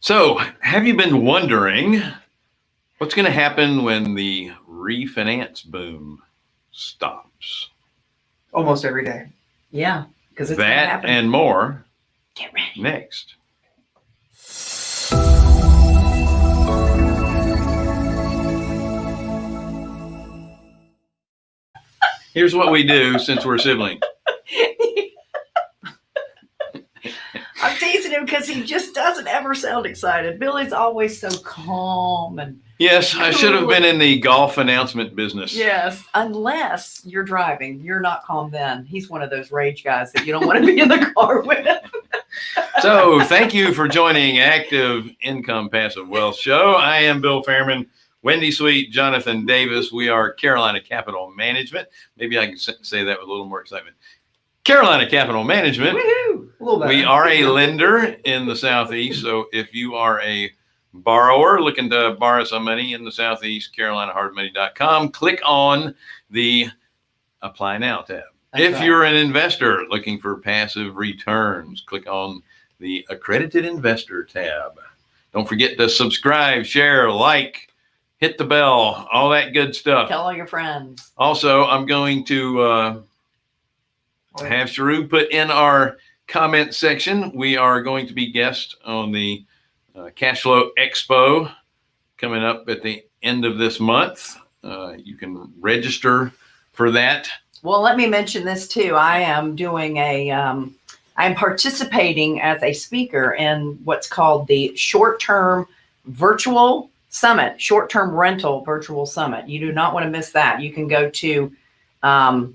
So, have you been wondering what's going to happen when the refinance boom stops? Almost every day. Yeah, because it's gonna That and more Get ready. next. Here's what we do since we're siblings. I'm him because he just doesn't ever sound excited. Billy's always so calm and Yes, I should have been in the golf announcement business. yes, unless you're driving, you're not calm. Then he's one of those rage guys that you don't want to be in the car with. So, thank you for joining Active Income Passive Wealth Show. I am Bill Fairman, Wendy Sweet, Jonathan Davis. We are Carolina Capital Management. Maybe I can say that with a little more excitement. Carolina Capital Management. We are a lender in the Southeast. So, if you are a borrower looking to borrow some money in the Southeast, CarolinaHardMoney.com, click on the Apply Now tab. That's if right. you're an investor looking for passive returns, click on the Accredited Investor tab. Don't forget to subscribe, share, like, hit the bell, all that good stuff. Tell all your friends. Also, I'm going to uh, have Sharu put in our comment section. We are going to be guests on the uh, Cash Flow Expo coming up at the end of this month. Uh, you can register for that. Well, let me mention this too. I am doing a, um, I'm participating as a speaker in what's called the short term virtual summit, short term rental virtual summit. You do not want to miss that. You can go to um,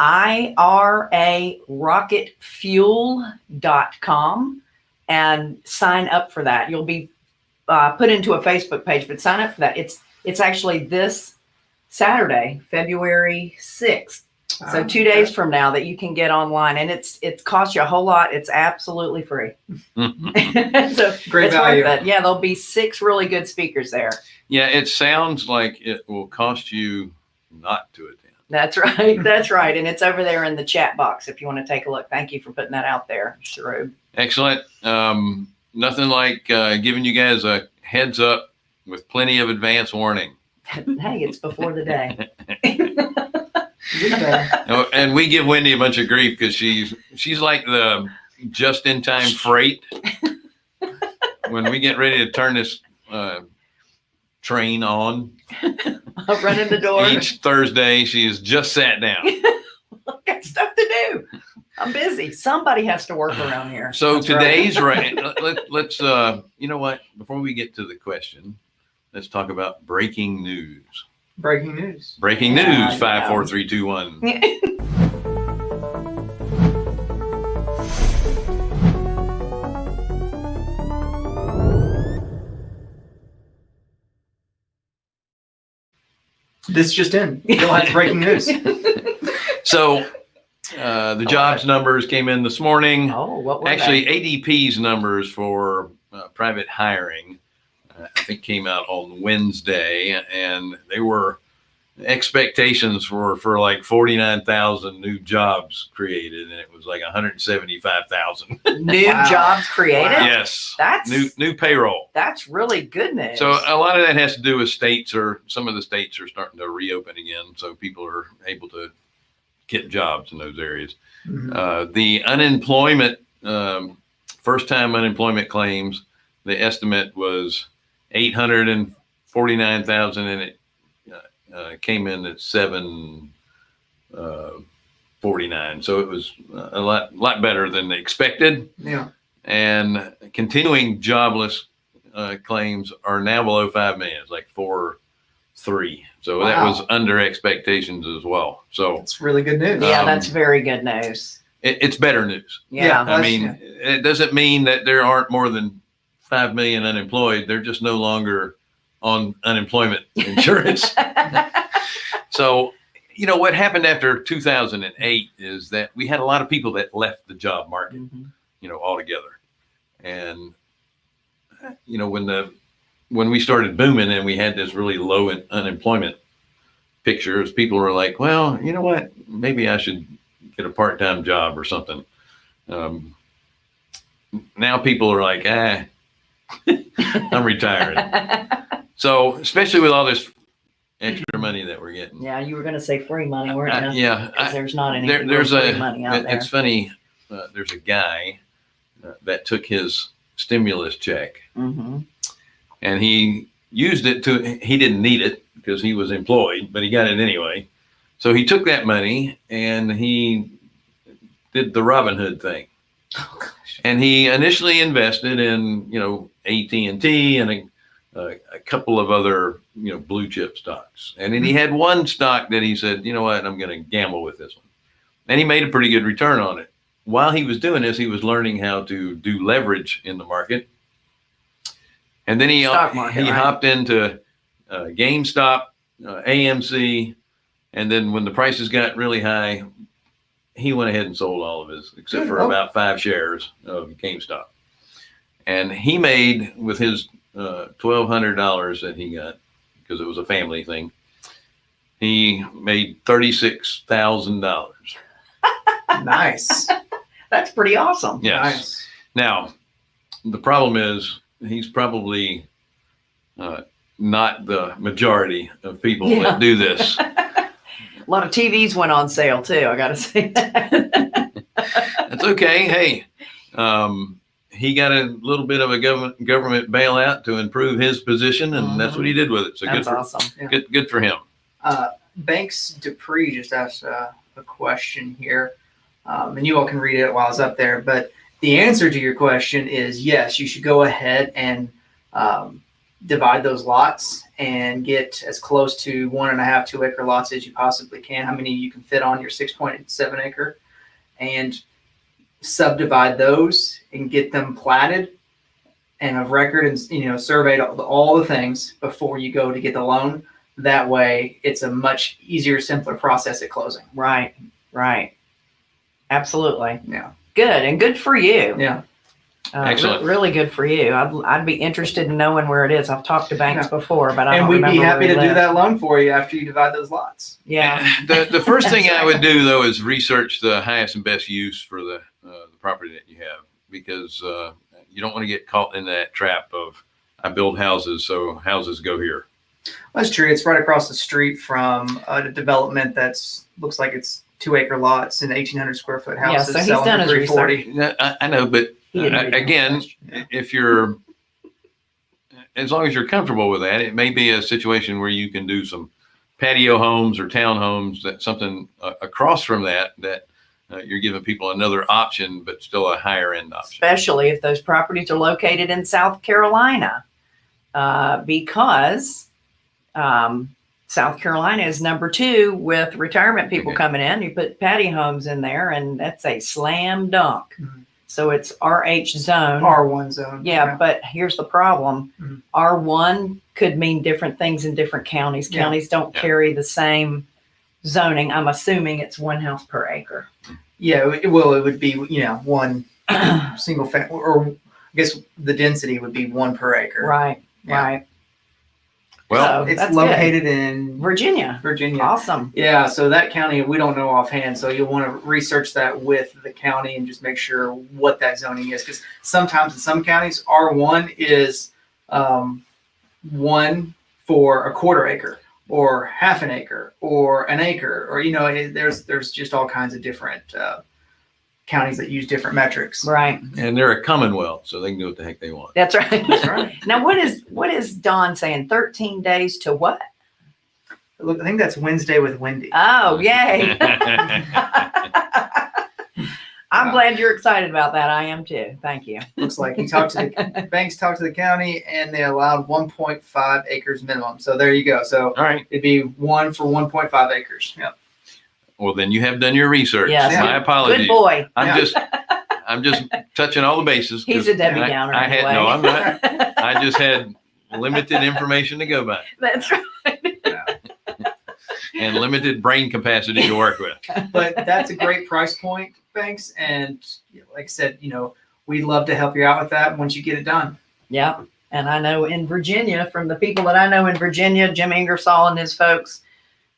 irarocketfuel.com and sign up for that. You'll be uh, put into a Facebook page, but sign up for that. It's it's actually this Saturday, February 6th. So Um, two days from now that you can get online and it's it costs you a whole lot. It's absolutely free. so Great it's value. worth it. Yeah, there'll be six really good speakers there. yeah, it sounds like it will cost you not to attend. That's right. That's right. And it's over there in the chat box if you want to take a look. Thank you for putting that out there, Sharub. Excellent. Um, nothing like uh, giving you guys a heads up with plenty of advance warning. hey, it's before the day. And we give Wendy a bunch of grief because she's she's like the just in time freight. when we get ready to turn this uh, train on I'll run in the door. each Thursday, she has just sat down. I've got stuff to do. I'm busy. Somebody has to work around here. So That's right. today's right. Let, let's uh, you know what? Before we get to the question, let's talk about breaking news. Breaking news. Breaking Yeah, news. yeah. Five, four, three, two, one. This just in. Breaking news. So uh, the jobs numbers came in this morning. oh, what were Actually, they? ADP's numbers for uh, private hiring, uh, I think, came out on Wednesday, and they were expectations were for like 49,000 new jobs created, and it was like 175,000. new Wow. jobs created. Wow. yes, That's new new payroll. that's really good news. So a lot of that has to do with states, or some of the states are starting to reopen again, so people are able to get jobs in those areas. Mhm. Uh, the unemployment, um, first time unemployment claims, the estimate was 849,000 and it uh, uh, came in at 749. So it was a lot, lot better than expected. Yeah. And continuing jobless uh, claims are now below 5 million. It's like four, three. So that was under expectations as well. So it's really good news. yeah, um, that's very good news. it, it's better news. Yeah. Yeah. I That's- mean, it doesn't mean that there aren't more than 5 million unemployed. They're just no longer on unemployment insurance. so, you know, what happened after 2008 is that we had a lot of people that left the job market, Mhm. you know, altogether. And, you know, when the, when we started booming and we had this really low in unemployment pictures, people were like, well, you know what? Maybe I should get a part-time job or something. Um, now people are like, ah, I'm retiring. So especially with all this extra money that we're getting. yeah, you were going to say free money, I- weren't you? yeah, Because there's not any there, there's free a. money out it- there. It's funny. Uh, there's a guy uh, that took his stimulus check hmm and he used it to. He didn't need it because he was employed, but he got it anyway. So he took that money and he did the Robin Hood thing. Oh, gosh. and he initially invested in you know AT and T and a, a, a couple of other you know blue chip stocks, and then he had one stock that he said, you know what, I'm going to gamble with this one, and he made a pretty good return on it. While he was doing this, he was learning how to do leverage in the market, and then he market, he right. hopped into uh, GameStop, uh, AMC, and then when the prices got really high, he went ahead and sold all of his, except Good. for Oh. about five shares of GameStop. And he made with his uh, twelve hundred dollars that he got because it was a family thing. He made thirty six thousand dollars. Nice. That's pretty awesome. Yes. Nice. Now, the problem is he's probably uh, not the majority of people Yeah. that do this. A lot of TVs went on sale too. I got to say that. That's okay. Hey, um, he got a little bit of a government government bailout to improve his position, and that's what he did with it. So good for awesome. good good for him. Uh, Banks Dupree just asked uh, a question here, um, and you all can read it while it's up there. But the answer to your question is yes, you should go ahead and um, divide those lots and get as close to one and a half, two acre lots as you possibly can. How many you can fit on your 6.7 acre, and subdivide those and get them platted and of record and you know surveyed all the, all the things before you go to get the loan that way it's a much easier simpler process at closing Right. Right. Absolutely. yeah Good and good for you. yeah Uh, re- Excellent. really good for you. I'd, I'd be interested in knowing where it is. I've talked to banks before, but I and don't we'd be happy he to do that loan for you after you divide those lots Yeah. The the first thing I would do though is research the highest and best use for the uh, the property that you have because uh, you don't want to get caught in that trap of I build houses so houses go here. that's true it's right across the street from a development that's looks like it's two acre lots and 1800 square foot Yeah, houses so he's selling done for his 340 I, I know, but Uh, again, if you're as long as you're comfortable with that it may be a situation where you can do some patio homes or townhomes that something uh, across from that that uh, you're giving people another option but still a higher end option especially if those properties are located in South Carolina, uh, because um, South Carolina is number two with retirement people Okay. coming in. You put patio homes in there, and that's a slam dunk. Mhm. So it's RH zone. r1 zone yeah, but here's the problem. Mhm. R1 could mean different things in different counties. Yeah. Counties don't Yeah. carry the same zoning. I'm assuming it's one house per acre. yeah it, well it would be you know one single family or i guess the density would be one per acre right, Yeah. right. well So it's that's located in Virginia. virginia Awesome. Yeah, so that county we don't know offhand, so you'll want to research that with the county and just make sure what that zoning is, because sometimes in some counties R one is um, one for a quarter acre or half an acre or an acre, or you know, it, there's there's just all kinds of different uh, counties that use different metrics. Right. and they're a commonwealth so they can do what the heck they want That's right. That's right. now what is what is Don saying? 13 days to what? Look, I think that's Wednesday with Wendy. Oh, yay. I'm Wow. glad you're excited about that. I am too. Thank you. Looks like he talked to the banks, talked to the county, and they allowed 1.5 acres minimum. So there you go. So all right It'd be one for one point five acres. Yep. well then you have done your research Yes. my apologies. Good apologies boy. i'm Yeah. just i'm just touching all the bases. He's a Debbie I- Downer. I, had no i'm not i just had limited information to go by That's right. and limited brain capacity to work with But that's a great price point, thanks. And like I said, you know, we'd love to help you out with that once you get it done. Yeah. And I know in Virginia, from the people that I know in Virginia, Jim Ingersoll and his folks,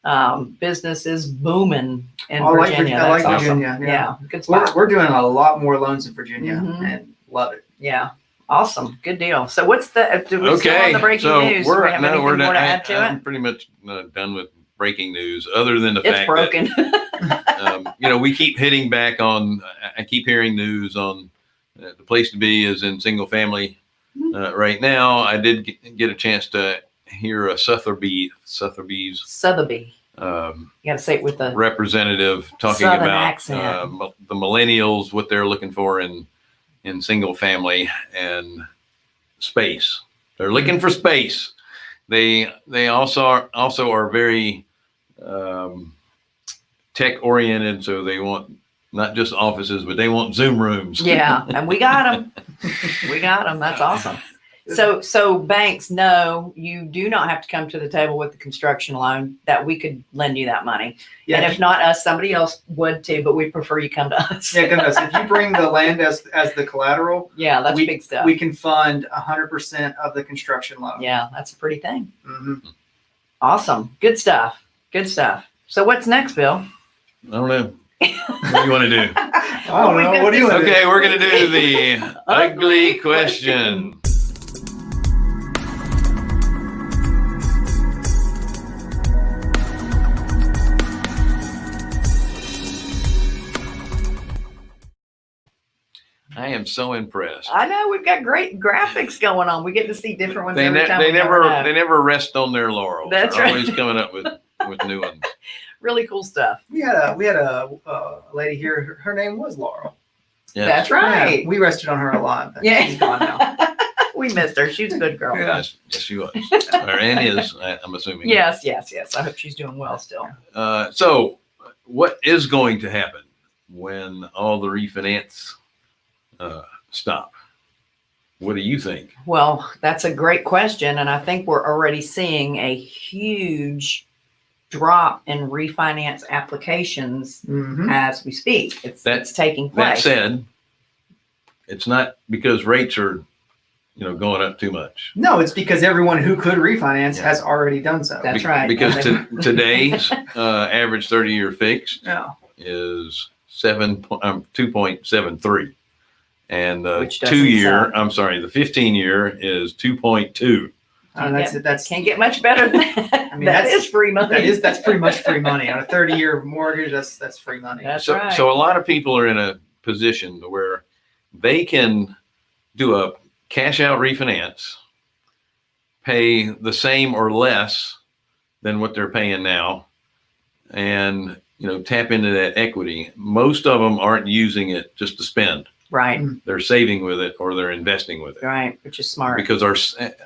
um, business is booming in I like Vir- Virginia. I like awesome. Virginia, Yeah. yeah. Good We're, spot. we're doing a lot more loans in Virginia Mhm. and love it. Yeah. Awesome. Good deal. So what's the, uh, do we still Okay, on the breaking so news? We're, we have no, anything we're more done. to I, add to I'm it? pretty much uh, done with breaking news, other than the It's fact broken. that, um, you know, we keep hitting back on, I- keep hearing news on uh, the place to be is in single family. Mm-hmm. Uh, right now, I did get, get a chance to hear a Sotheby, Sotheby's, Sotheby. um, You got to say it with the, representative talking Southern about uh, the millennials, what they're looking for in in single family and space. They're looking for space. They they also are also are very um, tech oriented, so they want not just offices, but they want Zoom rooms. yeah, and we got them. We got them. That's awesome. So, so banks know you do not have to come to the table with the construction loan, that we could lend you that money. Yeah, And if not us, somebody else would too, but we prefer you come to us. yeah, goodness, if you bring the land as as the collateral, Yeah, that's we, big stuff. we can fund hundred percent of the construction loan. Yeah, that's a pretty thing. hmm Awesome. Good stuff. Good stuff. So what's next, Bill? I don't know. What do you want to do? I don't know. What do you want? Okay, we're gonna do the ugly question. I am so impressed. I know we've got great graphics going on. We get to see different ones They, every ne- time. they never they never rest on their laurels. That's They're right. always coming up with with new ones. really cool stuff. We had a we had a, uh lady here. Her, her name was Laurel. Yes. That's right. Yeah, we rested on her a lot. But Yeah. she's gone now. we missed her. She's a good girl. Yeah. Yes, yes, she was. or Ann is. I, I'm assuming. Yes, yes, yes. I hope she's doing well still. Uh, so, what is going to happen when all the refinance uh, stop? What do you think? Well, that's a great question. And I think we're already seeing a huge drop in refinance applications Mhm. as we speak. It's, That- it's taking That place. said, it's not because rates are, you know, going up too much. No, it's because everyone who could refinance Yeah. has already done so. That's Be- right. Because to, today's uh, average 30-year fixed yeah. is seven po- um, two point seven three, and the Which doesn't two year sound- I'm sorry, the fifteen year is two point two. Uh, that's that's Can't get much better than that. I mean, that that's- is free money. that is that's pretty much free money on a 30 year mortgage. That's that's free money. That's so right. so a lot of people are in a position where they can do a cash out refinance, pay the same or less than what they're paying now, and you know tap into that equity. Most of them aren't using it just to spend; right, they're saving with it or they're investing with it. right, which is smart, because our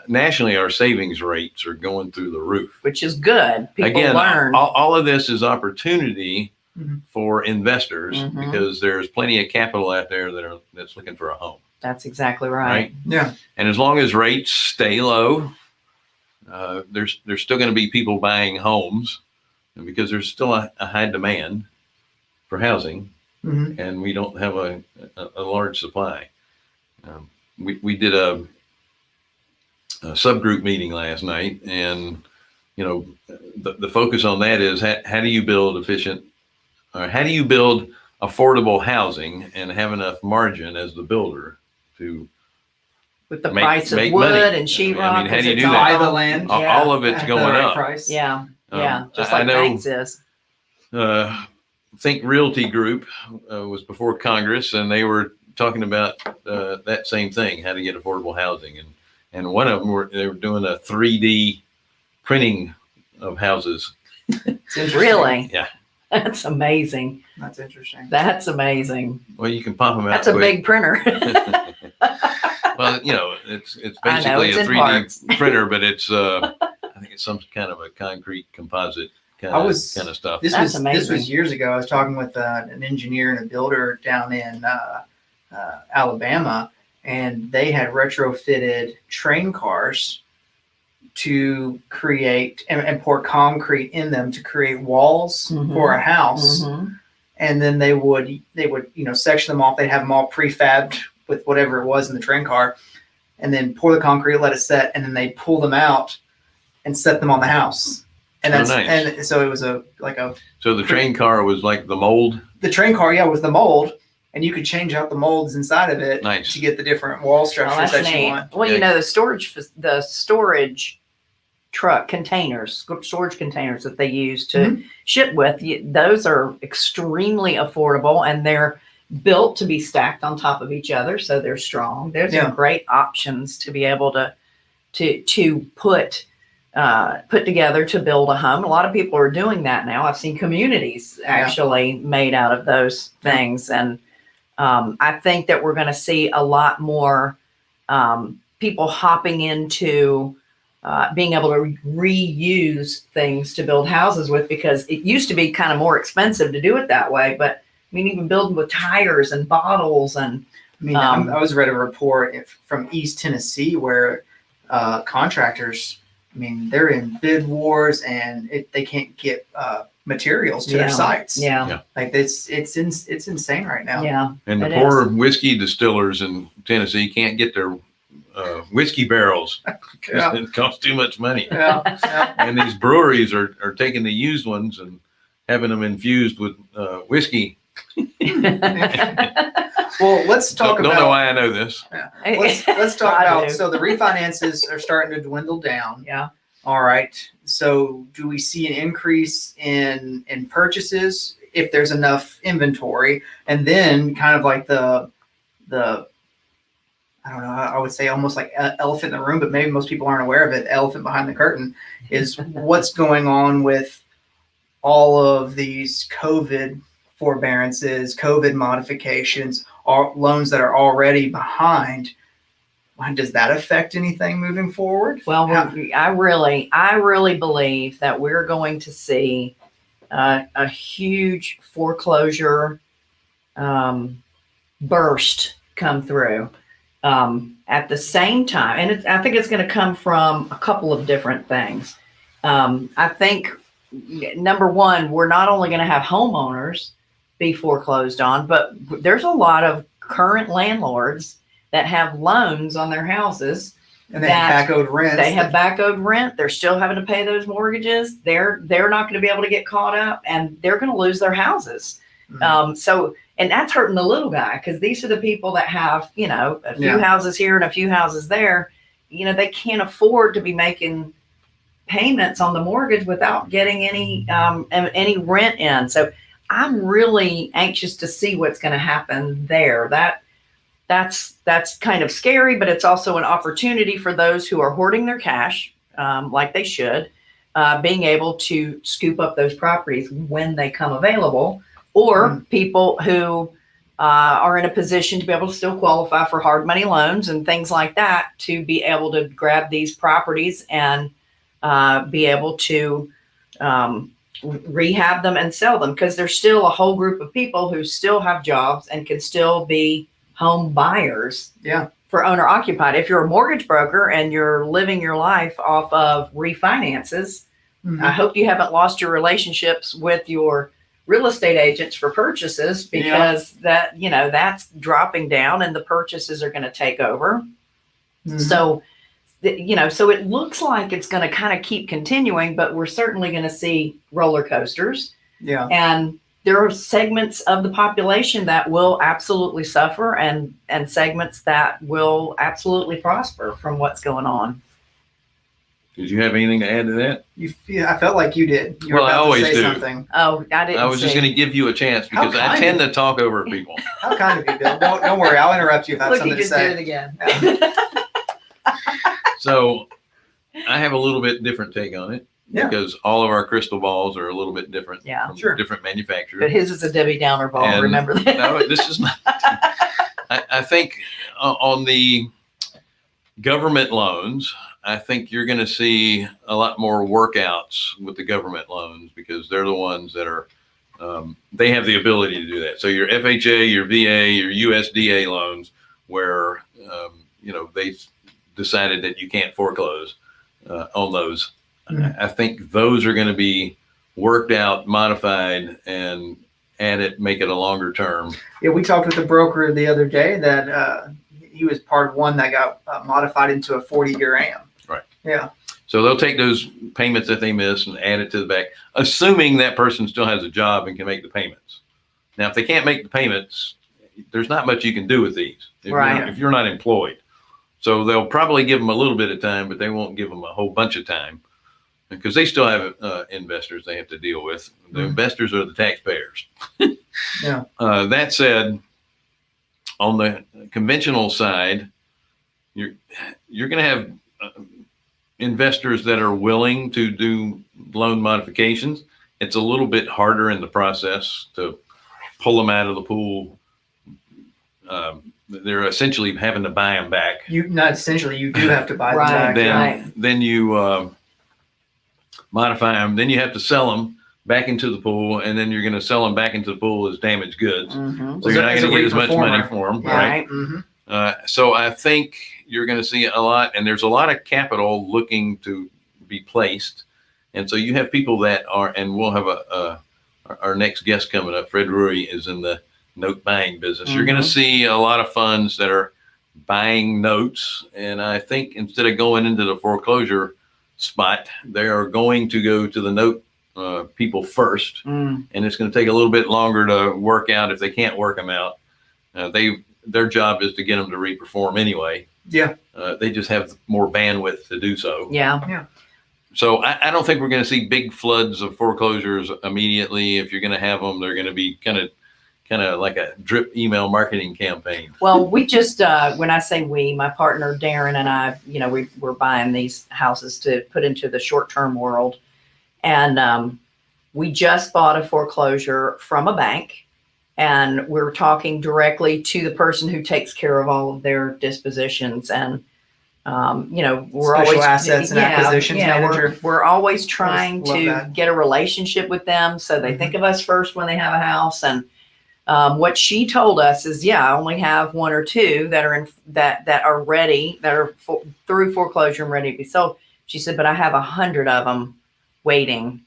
nationally our savings rates are going through the roof. which is good. People Again, learn. all, all of this is opportunity Mhm. for investors Mhm. because there's plenty of capital out there that are that's looking for a home, That's exactly right. right? Yeah. And as long as rates stay low, uh, there's there's still going to be people buying homes, and because there's still a, a high demand for housing, hmm and we don't have a, a, a large supply. Um, we, we did a, a subgroup meeting last night and, you know, the, the focus on that is how, how do you build efficient, or how do you build affordable housing and have enough margin as the builder to, With the Make- price of make wood money. and I sheetrock. mean, how do 'cause you do all- that? Buy the land. all- Yeah. all of it's at the going right up. Price. Yeah, Um, yeah, just I- I like know- banks is. uh, Think Realty Group uh, was before Congress, and they were talking about uh, that same thing: how to get affordable housing. And and one of them were they were doing a 3D printing of houses. It's. Really? Yeah. That's amazing. That's interesting. That's amazing. Well, you can pop them out. That's a quick. big printer. well, you know, it's it's I know, basically it's a 3D parts. printer, but it's uh, I think it's some kind of a concrete composite kind I of was- kind of stuff. This That's was this was years ago. I was talking with uh, an engineer and a builder down in uh, uh, Alabama, and they had retrofitted train cars to create and, and pour concrete in them to create walls Mhm. for a house. Mhm. And then they would they would you know section them off. They'd have them all prefabbed with whatever it was in the train car, and then pour the concrete, let it set, and then they pull them out and set them on the house. And Oh, that's nice. and so it was a like a So the train car was like the mold. the train car, yeah, was the mold, and you could change out the molds inside of it Nice. to get the different wall Well, structures that's that you want. Well, you Yeah. know, the storage, fac- the storage truck containers, sc- storage containers that they use to Mhm. ship with, y- those are extremely affordable and they're built to be stacked on top of each other. So they're strong. There's Yeah. some great options to be able to, to, to put, uh, put together to build a home. A lot of people are doing that now. I've seen communities actually made out of those things. And, um, I think that we're going to see a lot more, um, people hopping into uh, being able to re- reuse things to build houses with because it used to be kind of more expensive to do it that way. But I mean, even building with tires and bottles and I mean, Um, I was read a report if, from East Tennessee where uh, contractors, I mean, they're in bid wars and it, they can't get uh, materials to Yeah. their sites. yeah, Yeah. Like it's it's in, it's insane right now. yeah, And the It poor whiskey distillers in Tennessee can't get their uh, whiskey barrels because Yeah. it costs too much money. Yeah, yeah. And these breweries are, are taking the used ones and having them infused with uh, whiskey. Well, let's talk Don't, don't about know why I know this. let's let's talk I about do. so the refinances are starting to dwindle down. yeah. All right. So do we see an increase in in purchases if there's enough inventory? And then kind of like the the I don't know, I I would say almost like elephant in the room, but maybe most people aren't aware of it. Elephant behind the curtain is what's going on with all of these COVID forbearances, COVID modifications, or loans that are already behind. Does that affect anything moving forward? Well, How- I really, I really believe that we're going to see uh, a huge foreclosure um, burst come through um, at the same time, and it, I think it's going to come from a couple of different things. Um, I think number one, we're not only going to have homeowners be foreclosed on, but there's a lot of current landlords that have loans on their houses and they have back owed rents. they have back owed rent. They're still having to pay those mortgages. They're they're not going to be able to get caught up, and they're going to lose their houses. Mhm. Um, so, and that's hurting the little guy because these are the people that have you know a few Yeah. houses here and a few houses there. You know, they can't afford to be making payments on the mortgage without getting any um, any rent in. So, I'm really anxious to see what's going to happen there. That that's that's kind of scary, but it's also an opportunity for those who are hoarding their cash, um, like they should, uh, being able to scoop up those properties when they come available, or Mm. people who uh, are in a position to be able to still qualify for hard money loans and things like that to be able to grab these properties and uh, be able to um, rehab them and sell them because there's still a whole group of people who still have jobs and can still be home buyers Yeah. for owner occupied. If you're a mortgage broker and you're living your life off of refinances, Mhm. I hope you haven't lost your relationships with your real estate agents for purchases Yeah. because that, you know, that's dropping down and the purchases are going to take over. Mhm. So, th- you know, so it looks like it's going to kind of keep continuing, but we're certainly going to see roller coasters. yeah. And there are segments of the population that will absolutely suffer and, and segments that will absolutely prosper from what's going on. Did you have anything to add to that? You, yeah, I felt like you did. You were Well, I always to say do. something. Oh, I didn't I was just going to give you a chance because I tend of- to talk over people. How kind of you, Bill. Don't don't worry. I'll interrupt you if I have Look, he something to just did it say. again. So I have a little bit different take on it Yeah. because all of our crystal balls are a little bit different Yeah. from Sure. different manufacturers. but his is a Debbie Downer ball. And- remember that? no, this is not. I, I think uh, on the government loans, I think you're going to see a lot more workouts with the government loans because they're the ones that are, um, they have the ability to do that. So your FHA, your VA, your USDA loans, where, um, you know, they decided that you can't foreclose uh, on those. I I think those are going to be worked out, modified, and add it, make it a longer term. Yeah, we talked with the broker the other day that uh, he was part of one that got uh, modified into a 40 year AM. Right. Yeah. So they'll take those payments that they miss and add it to the back, assuming that person still has a job and can make the payments. Now, if they can't make the payments, there's not much you can do with these if, Right. you're, if you're not employed. So they'll probably give them a little bit of time, but they won't give them a whole bunch of time because they still have uh, investors they have to deal with. The Mhm. investors are the taxpayers. Yeah. Uh, that said, on the conventional side, you're you're going to have uh, investors that are willing to do loan modifications. It's a little bit harder in the process to pull them out of the pool. Um, they're essentially having to buy them back. You not essentially you do have to buy them Right, back. Then, right. then you uh, modify them. Then you have to sell them back into the pool, and then you're going to sell them back into the pool as damaged goods. Mhm. So you're not As a going to get as much money reperformer. for them, Yeah. right? Right. hmm Uh, so I think you're going to see a lot, and there's a lot of capital looking to be placed, and so you have people that are, and we'll have a, a our- our next guest coming up. Fred Rui is in the note buying business. You're going to see a lot of funds that are buying notes, and I think instead of going into the foreclosure spot, they are going to go to the note uh, people first Mm. and it's going to take a little bit longer to work out if they can't work them out. Uh, they their job is to get them to reperform anyway. Yeah. Uh, they just have more bandwidth to do so. Yeah. So I, I don't think we're going to see big floods of foreclosures immediately. If you're going to have them, they're going to be kind of kind of like a drip email marketing campaign. Well, we just, uh, when I say we, my partner Darren and I, you know, we were buying these houses to put into the short-term world. And um, we just bought a foreclosure from a bank. And we're talking directly to the person who takes care of all of their dispositions. And, um, you know, we're Special always assets and acquisitions we're- manager. We're, always trying to that. get a relationship with them. So they Mhm. think of us first when they have a house. And um, what she told us is, yeah, I only have one or two that are in that that are ready, that are for, through foreclosure and ready to be sold. She said, but I have a hundred of them waiting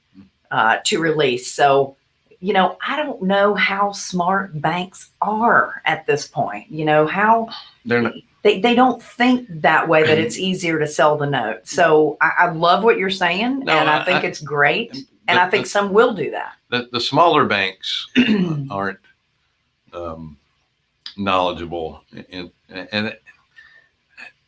uh, to release. So, you know, I don't know how smart banks are at this point. You know how They're not. they, they don't think that way that it's easier to sell the note. So I, I love what you're saying, No, and I, I- think I- it's great, and I think some will do that. the, the smaller banks aren't um, knowledgeable and, and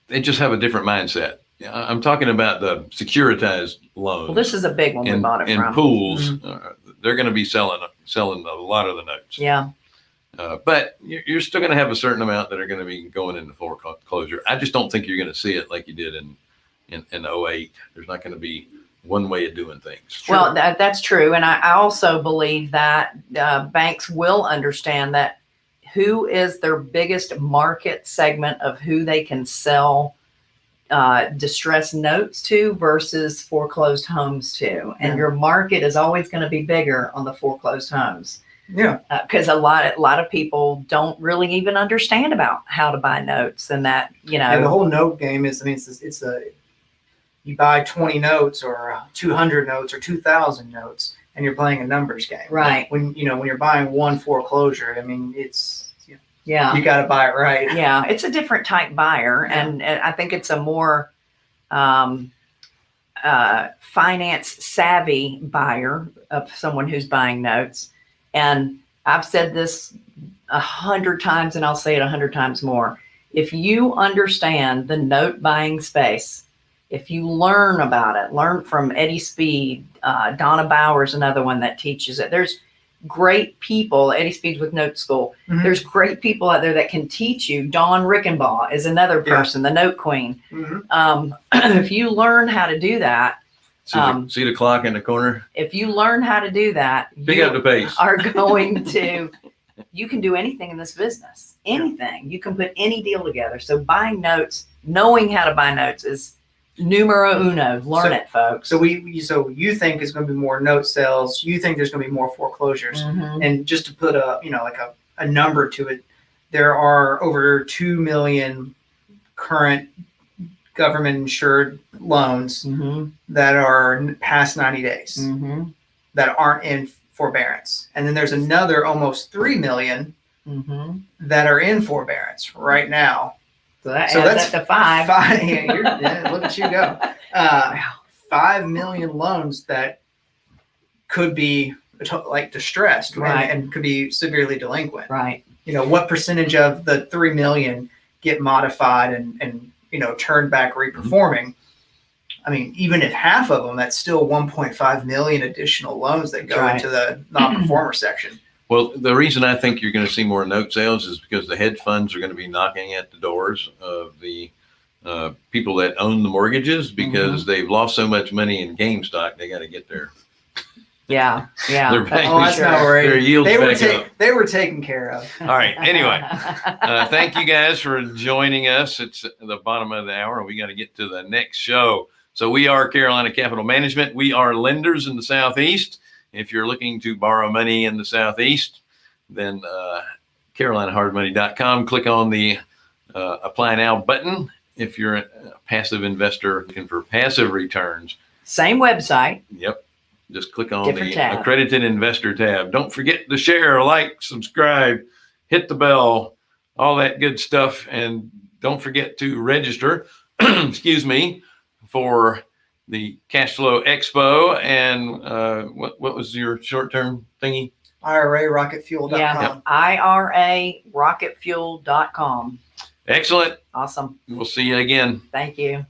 they just have a different mindset. I'm talking about the securitized loans. Well, this is a big one we in, bought it in from. pools. Uh, they're going to be selling selling a lot of the notes. Yeah, Uh, but you're, you're still going to have a certain amount that are going to be going into foreclosure. I just don't think you're going to see it like you did in in, in 08. There's not going to be one way of doing things. well, that, that's true, and I, I also believe that uh, banks will understand that who is their biggest market segment of who they can sell uh, distressed notes to versus foreclosed homes to, and Yeah. your market is always going to be bigger on the foreclosed homes. Yeah. because a lot a lot of people don't really even understand about how to buy notes and that you know And the whole note game is, I mean, it's, it's a, you buy 20 notes or uh, 200 notes or 2,000 notes and you're playing a numbers game. Right. When, you know, when you're buying one foreclosure, I mean, it's, you, yeah you got to buy it right. yeah it's a different type buyer Yeah. and, and i think it's a more um, uh, finance savvy buyer of someone who's buying notes and i've said this a hundred times and i'll say it a hundred times more if you understand the note buying space if you learn about it learn from eddie speed uh, donna bauer's another one that teaches it there's great people eddie speed's with note school Mhm. there's great people out there that can teach you. Dawn Rickabaugh is another Yeah. person, the note queen. Mhm. Um, if you learn how to do that, See, the, Um, see the clock in the corner? if you learn how to do that, Pick you up the pace. are going to, you can do anything in this business. Anything. You can put any deal together. So buying notes, knowing how to buy notes is numero uno. Learn So- it, folks. So we, so you think it's going to be more note sales. You think there's going to be more foreclosures. Mhm. And just to put a, you know, like a, a number to it, there are over 2 million current government insured loans Mhm. that are past 90 days Mhm. that aren't in forbearance. And then there's another almost 3 million Mhm. that are in forbearance right now. So that So adds that's up to five. Five, yeah, you're, yeah, look at you go. Uh, 5 million loans that could be like distressed and- Right. and, could be severely delinquent. Right. You know, what percentage of the three million get modified and and you know turned back reperforming. I mean, even if half of them, that's still 1.5 million additional loans that go Right. into the non-performer section. Well, the reason I think you're going to see more note sales is because the hedge funds are going to be knocking at the doors of the uh, people that own the mortgages because they've lost so much money in GameStop. They got to get their Yeah, yeah. They're paying- Oh, that's not worried. their yields They were back up. they were taken care of. All right. Anyway, uh, thank you guys for joining us. It's the bottom of the hour, we got to get to the next show. So we are Carolina Capital Management. We are lenders in the Southeast. If you're looking to borrow money in the Southeast, then uh, CarolinaHardMoney.com. Click on the uh, Apply Now button. If you're a passive investor looking for passive returns, Same website. Yep. Just click on Different the tab. accredited investor tab. Don't forget to share, like, subscribe, hit the bell, all that good stuff. And don't forget to register, excuse me, for the Cash Flow Expo. And uh, what, what was your short term thingy? IRA rocketfuel.com. Yeah. IRA rocketfuel.com. Excellent. Awesome. We'll see you again. Thank you.